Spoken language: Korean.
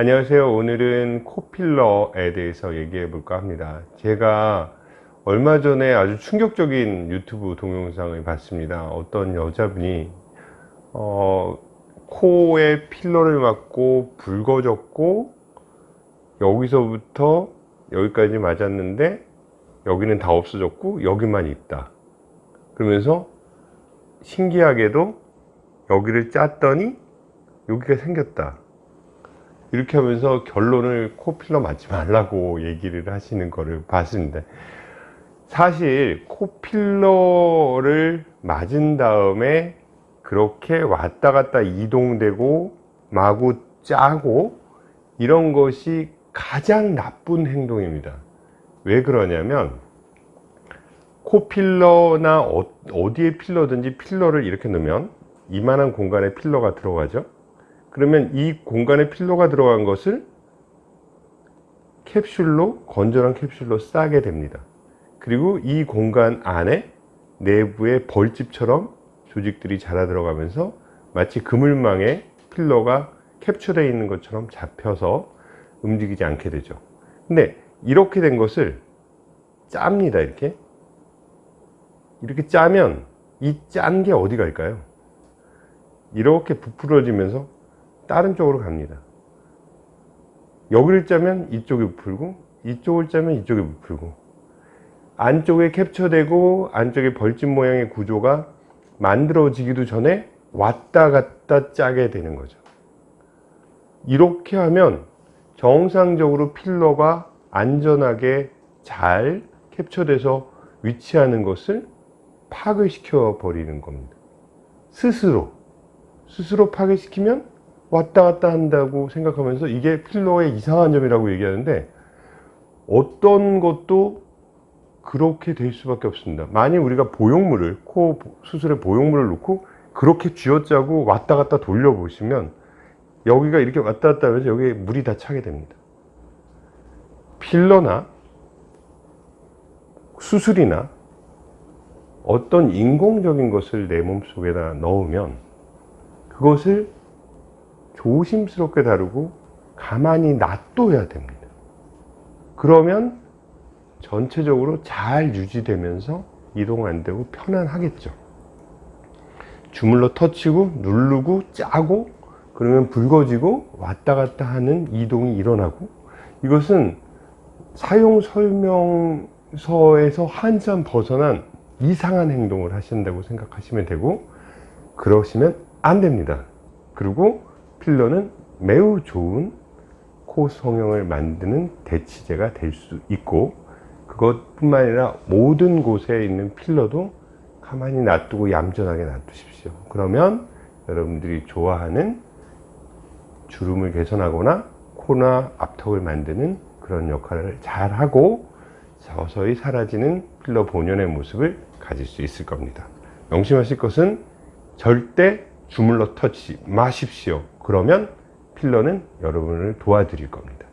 안녕하세요. 오늘은 코필러에 대해서 얘기해 볼까 합니다. 제가 얼마 전에 아주 충격적인 유튜브 동영상을 봤습니다. 어떤 여자분이 어, 코에 필러를 맞고 붉어졌고 여기서부터 여기까지 맞았는데 여기는 다 없어졌고 여기만 있다. 그러면서 신기하게도 여기를 짰더니 여기가 생겼다 이렇게 하면서 결론을 코필러 맞지 말라고 얘기를 하시는 거를 봤습니다. 사실 코필러를 맞은 다음에 그렇게 왔다 갔다 이동되고 마구 짜고 이런 것이 가장 나쁜 행동입니다. 왜 그러냐면 코필러나 어, 어디에 필러든지 필러를 이렇게 넣으면 이만한 공간에 필러가 들어가죠 그러면 이 공간에 필러가 들어간 것을 캡슐로 건전한 캡슐로 싸게 됩니다. 그리고 이 공간 안에 내부에 벌집처럼 조직들이 자라 들어가면서 마치 그물망에 필러가 캡처되어 있는 것처럼 잡혀서 움직이지 않게 되죠. 근데 이렇게 된 것을 짭니다 이렇게. 이렇게 짜면 이 짠 게 어디 갈까요? 이렇게 부풀어지면서 다른 쪽으로 갑니다. 여기를 짜면 이쪽이 부풀고 이쪽을 짜면 이쪽이 부풀고 안쪽에 캡처되고 안쪽에 벌집 모양의 구조가 만들어지기도 전에 왔다 갔다 짜게 되는 거죠. 이렇게 하면 정상적으로 필러가 안전하게 잘 캡처돼서 위치하는 것을 파괴시켜 버리는 겁니다. 스스로. 스스로 파괴시키면 왔다 갔다 한다고 생각하면서 이게 필러의 이상한 점이라고 얘기하는데 어떤 것도 그렇게 될 수밖에 없습니다. 만약 우리가 보형물을 코 수술에 보형물을 놓고 그렇게 쥐어짜고 왔다 갔다 돌려 보시면 여기가 이렇게 왔다 갔다 하면서 여기에 물이 다 차게 됩니다. 필러나 수술이나 어떤 인공적인 것을 내 몸속에다 넣으면 그것을 조심스럽게 다루고 가만히 놔둬야 됩니다. 그러면 전체적으로 잘 유지되면서 이동 안 되고 편안하겠죠. 주물러 터치고 누르고 짜고 그러면 붉어지고 왔다 갔다 하는 이동이 일어나고 이것은 사용 설명서에서 한참 벗어난 이상한 행동을 하신다고 생각하시면 되고 그러시면 안 됩니다. 그리고 필러는 매우 좋은 코 성형을 만드는 대치제가 될 수 있고 그것뿐만 아니라 모든 곳에 있는 필러도 가만히 놔두고 얌전하게 놔두십시오. 그러면 여러분들이 좋아하는 주름을 개선하거나 코나 앞턱을 만드는 그런 역할을 잘 하고 서서히 사라지는 필러 본연의 모습을 가질 수 있을 겁니다. 명심하실 것은 절대 주물러 터치 마십시오 그러면 필러는 여러분을 도와드릴 겁니다